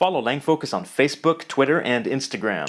Follow LangFocus on Facebook, Twitter, and Instagram.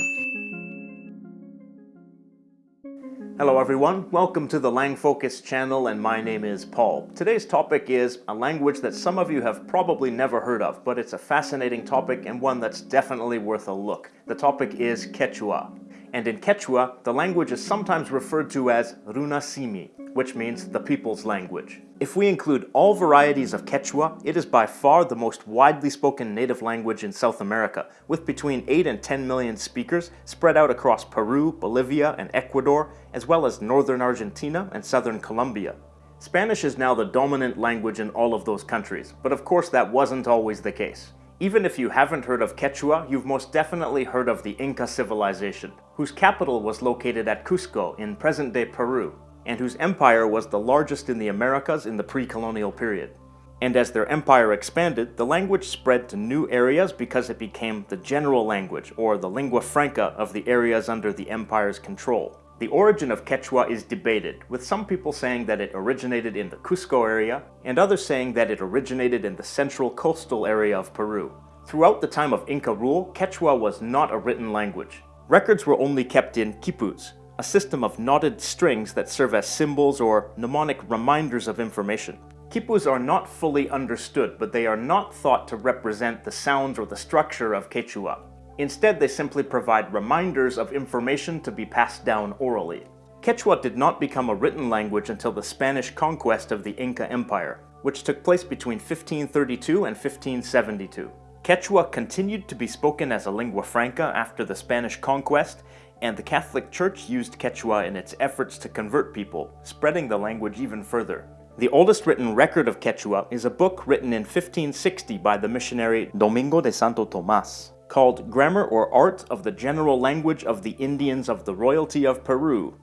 Hello everyone, welcome to the LangFocus channel and my name is Paul. Today's topic is a language that some of you have probably never heard of, but it's a fascinating topic and one that's definitely worth a look. The topic is Quechua. And in Quechua, the language is sometimes referred to as Runasimi, which means the people's language. If we include all varieties of Quechua, it is by far the most widely spoken native language in South America, with between 8 and 10 million speakers spread out across Peru, Bolivia, and Ecuador, as well as northern Argentina and southern Colombia. Spanish is now the dominant language in all of those countries, but of course that wasn't always the case. Even if you haven't heard of Quechua, you've most definitely heard of the Inca civilization, whose capital was located at Cusco in present-day Peru, and whose empire was the largest in the Americas in the pre-colonial period. And as their empire expanded, the language spread to new areas because it became the general language, or the lingua franca of the areas under the empire's control. The origin of Quechua is debated, with some people saying that it originated in the Cusco area, and others saying that it originated in the central coastal area of Peru. Throughout the time of Inca rule, Quechua was not a written language. Records were only kept in quipus, a system of knotted strings that serve as symbols or mnemonic reminders of information. Quipus are not fully understood, but they are not thought to represent the sounds or the structure of Quechua. Instead, they simply provide reminders of information to be passed down orally. Quechua did not become a written language until the Spanish conquest of the Inca Empire, which took place between 1532 and 1572. Quechua continued to be spoken as a lingua franca after the Spanish conquest and the Catholic Church used Quechua in its efforts to convert people, spreading the language even further. The oldest written record of Quechua is a book written in 1560 by the missionary Domingo de Santo Tomas, called Grammar or Art of the General Language of the Indians of the Royalty of Peru.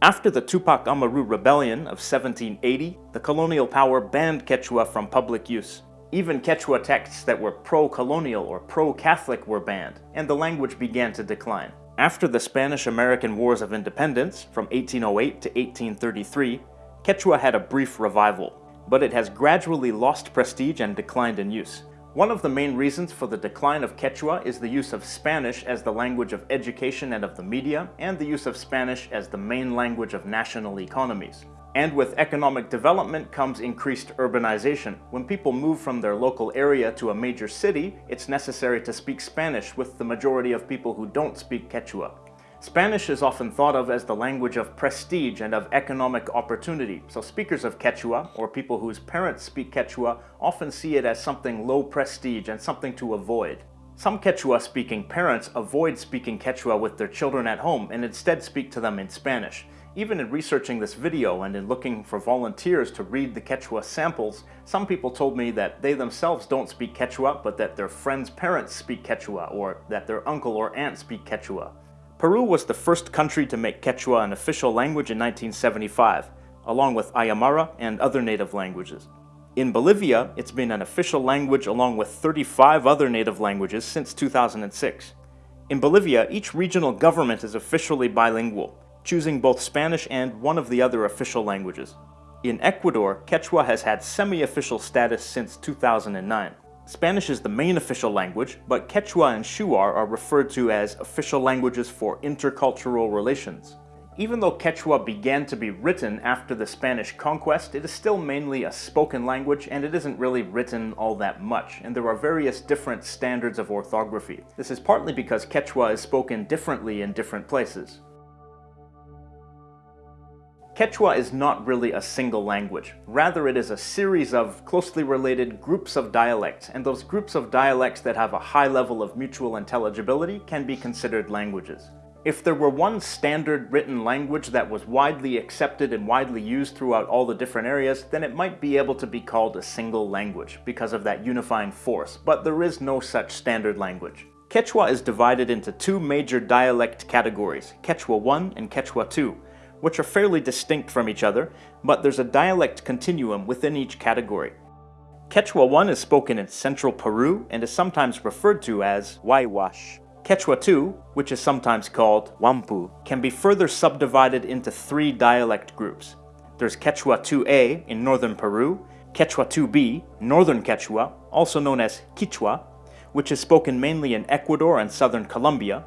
After the Tupac Amaru Rebellion of 1780, the colonial power banned Quechua from public use. Even Quechua texts that were pro-colonial or pro-Catholic were banned, and the language began to decline. After the Spanish-American Wars of Independence from 1808 to 1833, Quechua had a brief revival, but it has gradually lost prestige and declined in use. One of the main reasons for the decline of Quechua is the use of Spanish as the language of education and of the media, and the use of Spanish as the main language of national economies. And with economic development comes increased urbanization. When people move from their local area to a major city, it's necessary to speak Spanish with the majority of people who don't speak Quechua. Spanish is often thought of as the language of prestige and of economic opportunity, so speakers of Quechua, or people whose parents speak Quechua, often see it as something low prestige and something to avoid. Some Quechua-speaking parents avoid speaking Quechua with their children at home and instead speak to them in Spanish. Even in researching this video and in looking for volunteers to read the Quechua samples, some people told me that they themselves don't speak Quechua, but that their friends' parents speak Quechua, or that their uncle or aunt speak Quechua. Peru was the first country to make Quechua an official language in 1975, along with Aymara and other native languages. In Bolivia, it's been an official language along with 35 other native languages since 2006. In Bolivia, each regional government is officially bilingual, choosing both Spanish and one of the other official languages. In Ecuador, Quechua has had semi-official status since 2009. Spanish is the main official language, but Quechua and Shuar are referred to as official languages for intercultural relations. Even though Quechua began to be written after the Spanish conquest, it is still mainly a spoken language and it isn't really written all that much, and there are various different standards of orthography. This is partly because Quechua is spoken differently in different places. Quechua is not really a single language. Rather, it is a series of closely related groups of dialects, and those groups of dialects that have a high level of mutual intelligibility can be considered languages. If there were one standard written language that was widely accepted and widely used throughout all the different areas, then it might be able to be called a single language because of that unifying force, but there is no such standard language. Quechua is divided into two major dialect categories, Quechua 1 and Quechua 2, which are fairly distinct from each other, but there's a dialect continuum within each category. Quechua 1 is spoken in central Peru and is sometimes referred to as Waiwash. Quechua 2, which is sometimes called Wampu, can be further subdivided into three dialect groups. There's Quechua 2a in northern Peru, Quechua 2b, northern Quechua, also known as Quichua, which is spoken mainly in Ecuador and southern Colombia,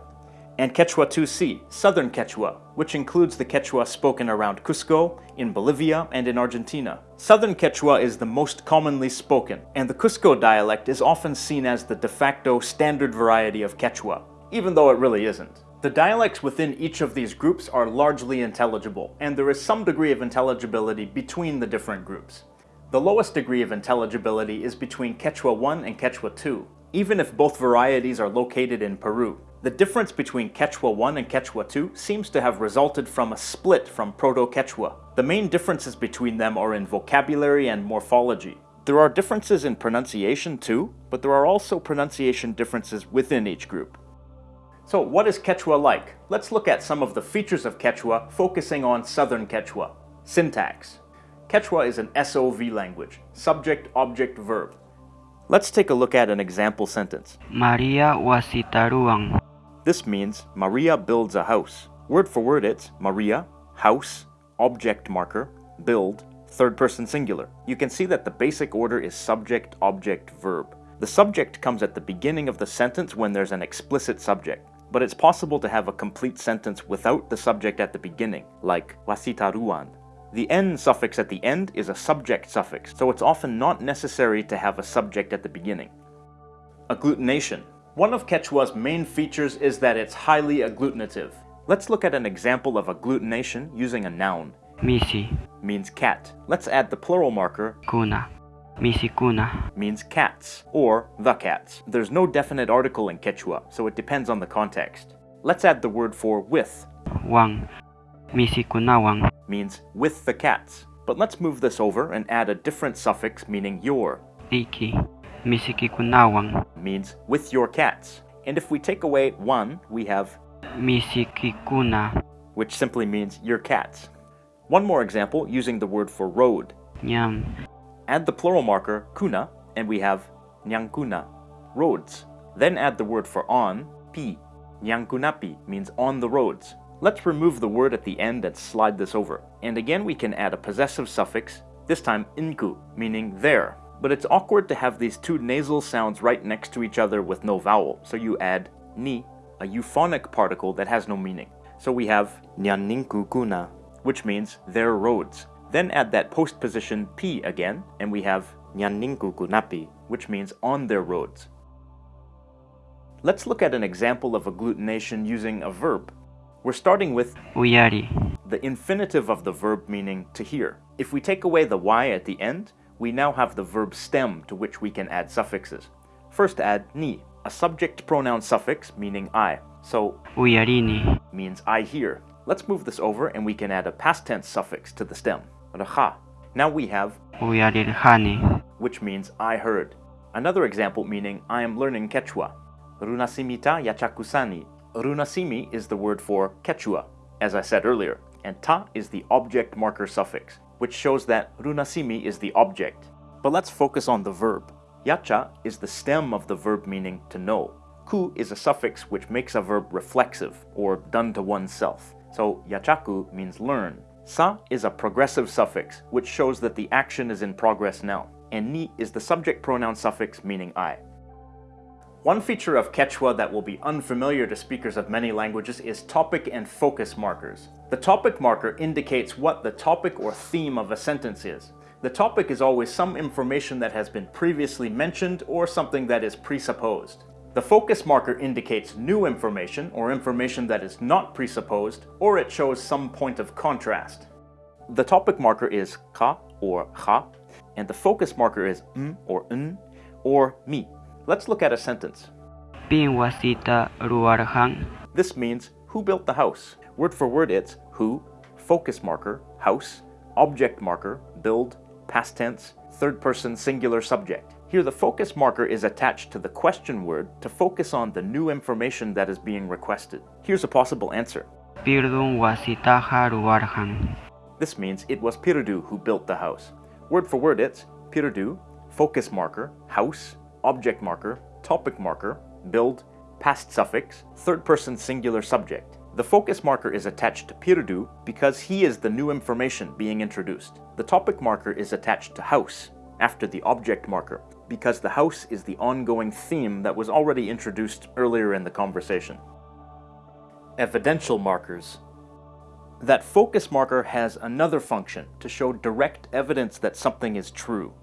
and Quechua 2C, Southern Quechua, which includes the Quechua spoken around Cusco, in Bolivia, and in Argentina. Southern Quechua is the most commonly spoken, and the Cusco dialect is often seen as the de facto standard variety of Quechua, even though it really isn't. The dialects within each of these groups are largely intelligible, and there is some degree of intelligibility between the different groups. The lowest degree of intelligibility is between Quechua 1 and Quechua 2, even if both varieties are located in Peru. The difference between Quechua 1 and Quechua 2 seems to have resulted from a split from Proto-Quechua. The main differences between them are in vocabulary and morphology. There are differences in pronunciation too, but there are also pronunciation differences within each group. So what is Quechua like? Let's look at some of the features of Quechua, focusing on Southern Quechua. Syntax. Quechua is an SOV language, subject, object, verb. Let's take a look at an example sentence. Maria wasitaruang. This means Maria builds a house. Word for word it's Maria, house, object marker, build, third person singular. You can see that the basic order is subject, object, verb. The subject comes at the beginning of the sentence when there's an explicit subject, but it's possible to have a complete sentence without the subject at the beginning, like wasitaruan. The n suffix at the end is a subject suffix, so it's often not necessary to have a subject at the beginning. Agglutination. One of Quechua's main features is that it's highly agglutinative. Let's look at an example of agglutination using a noun. Misi. Means cat. Let's add the plural marker, Kuna. Misi kuna. means cats, or the cats. There's no definite article in Quechua, so it depends on the context. Let's add the word for with, Wang. Misi kunawang. means with the cats. But let's move this over and add a different suffix meaning your, Iki. Misi kikunawang. means with your cats. And if we take away one, we have Misi kikuna. which simply means your cats. One more example using the word for road. Nyam. Add the plural marker, kuna, and we have nyangkuna, roads. Then add the word for on, pi. Nyangkunapi means on the roads. Let's remove the word at the end and slide this over. And again we can add a possessive suffix, this time inku, meaning there. But it's awkward to have these two nasal sounds right next to each other with no vowel, so you add ni, a euphonic particle that has no meaning. So we have nyaninkukuna, which means their roads. Then add that postposition p again, and we have nyaninkukunapi, which means on their roads. Let's look at an example of agglutination using a verb. We're starting with Uyari. the infinitive of the verb meaning to hear. If we take away the y at the end, we now have the verb stem to which we can add suffixes. First add ni, a subject pronoun suffix meaning I. So Uyarini. means I hear. Let's move this over and we can add a past tense suffix to the stem, raha. Now we have Uyarirhani. which means I heard. Another example meaning I am learning Quechua. Runasimita yachakusani. Runasimi is the word for Quechua, as I said earlier, and ta is the object marker suffix, which shows that runasimi is the object. But let's focus on the verb. Yacha is the stem of the verb meaning to know. Ku is a suffix which makes a verb reflexive, or done to oneself. So yachaku means learn. Sa is a progressive suffix, which shows that the action is in progress now. And ni is the subject pronoun suffix meaning I. One feature of Quechua that will be unfamiliar to speakers of many languages is topic and focus markers. The topic marker indicates what the topic or theme of a sentence is. The topic is always some information that has been previously mentioned or something that is presupposed. The focus marker indicates new information or information that is not presupposed, or it shows some point of contrast. The topic marker is ka or ha, and the focus marker is m or n or mi. Let's look at a sentence. Pin wasita ruarhang. This means who built the house. Word for word it's who, focus marker, house, object marker, build, past tense, third person singular subject. Here the focus marker is attached to the question word to focus on the new information that is being requested. Here's a possible answer. Pirdun wasitaha ruarhang. This means it was Pirdu who built the house. Word for word it's Pirdu, focus marker, house, object marker, topic marker, build, past suffix, third person singular subject. The focus marker is attached to Pirdu because he is the new information being introduced. The topic marker is attached to house after the object marker because the house is the ongoing theme that was already introduced earlier in the conversation. Evidential markers. That focus marker has another function to show direct evidence that something is true.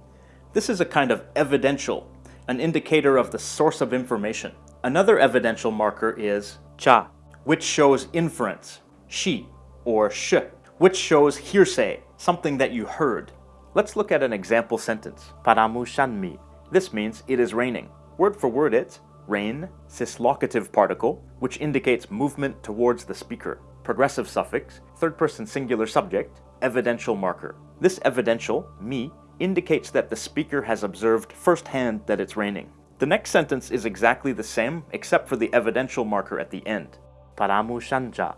This is a kind of evidential, an indicator of the source of information. Another evidential marker is cha, which shows inference, shi, or sh, which shows hearsay, something that you heard. Let's look at an example sentence. Paramu. This means it is raining. Word for word it's rain, cislocative particle, which indicates movement towards the speaker. Progressive suffix, third person singular subject, evidential marker. This evidential, mi, indicates that the speaker has observed firsthand that it's raining. The next sentence is exactly the same, except for the evidential marker at the end. Paramu shanja.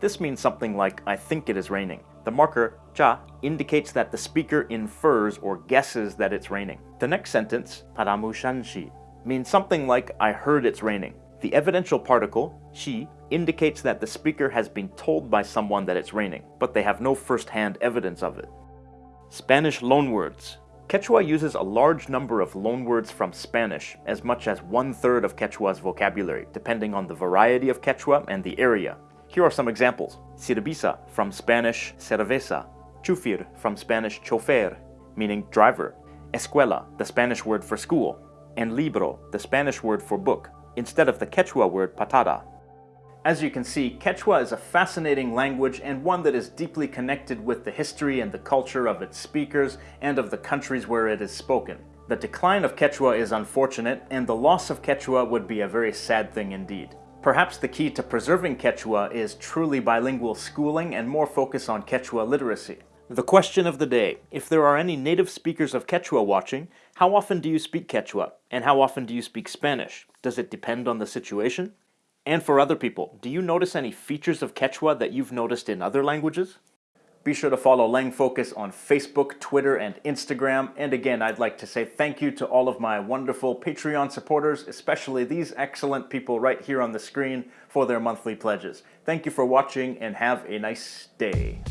This means something like, I think it is raining. The marker, cha, indicates that the speaker infers or guesses that it's raining. The next sentence, paramu means something like, I heard it's raining. The evidential particle, shi, indicates that the speaker has been told by someone that it's raining, but they have no first-hand evidence of it. Spanish loanwords. Quechua uses a large number of loanwords from Spanish, as much as one-third of Quechua's vocabulary, depending on the variety of Quechua and the area. Here are some examples. Cerveza, from Spanish cerveza. Chufir, from Spanish chofer, meaning driver. Escuela, the Spanish word for school. And libro, the Spanish word for book, instead of the Quechua word patada. As you can see, Quechua is a fascinating language and one that is deeply connected with the history and the culture of its speakers and of the countries where it is spoken. The decline of Quechua is unfortunate, and the loss of Quechua would be a very sad thing indeed. Perhaps the key to preserving Quechua is truly bilingual schooling and more focus on Quechua literacy. The question of the day, if there are any native speakers of Quechua watching, how often do you speak Quechua? And how often do you speak Spanish? Does it depend on the situation? And for other people, do you notice any features of Quechua that you've noticed in other languages? Be sure to follow Lang Focus on Facebook, Twitter, and Instagram. And again, I'd like to say thank you to all of my wonderful Patreon supporters, especially these excellent people right here on the screen for their monthly pledges. Thank you for watching and have a nice day.